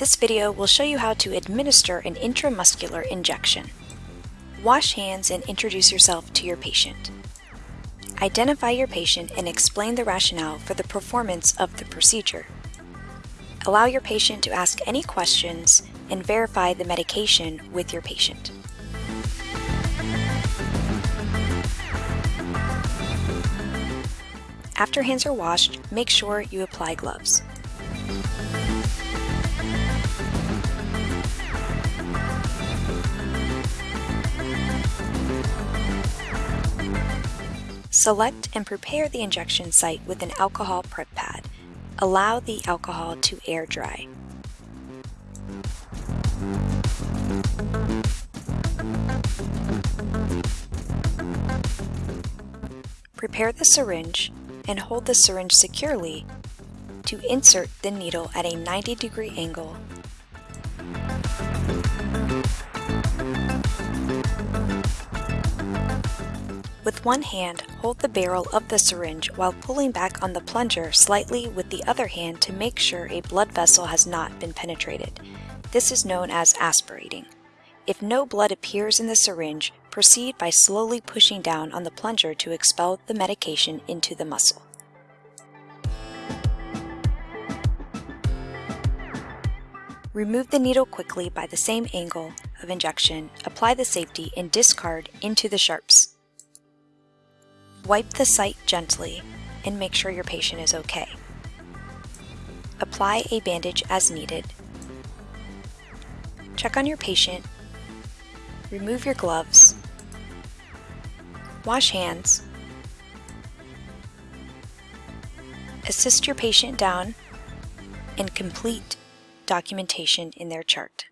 This video will show you how to administer an intramuscular injection. Wash hands and introduce yourself to your patient. Identify your patient and explain the rationale for the performance of the procedure. Allow your patient to ask any questions and verify the medication with your patient. After hands are washed, make sure you apply gloves. Select and prepare the injection site with an alcohol prep pad. Allow the alcohol to air dry. Prepare the syringe and hold the syringe securely to insert the needle at a 90 degree angle With one hand, hold the barrel of the syringe while pulling back on the plunger slightly with the other hand to make sure a blood vessel has not been penetrated. This is known as aspirating. If no blood appears in the syringe, proceed by slowly pushing down on the plunger to expel the medication into the muscle. Remove the needle quickly by the same angle of injection, apply the safety, and discard into the sharps. Wipe the site gently and make sure your patient is okay. Apply a bandage as needed. Check on your patient. Remove your gloves. Wash hands. Assist your patient down and complete documentation in their chart.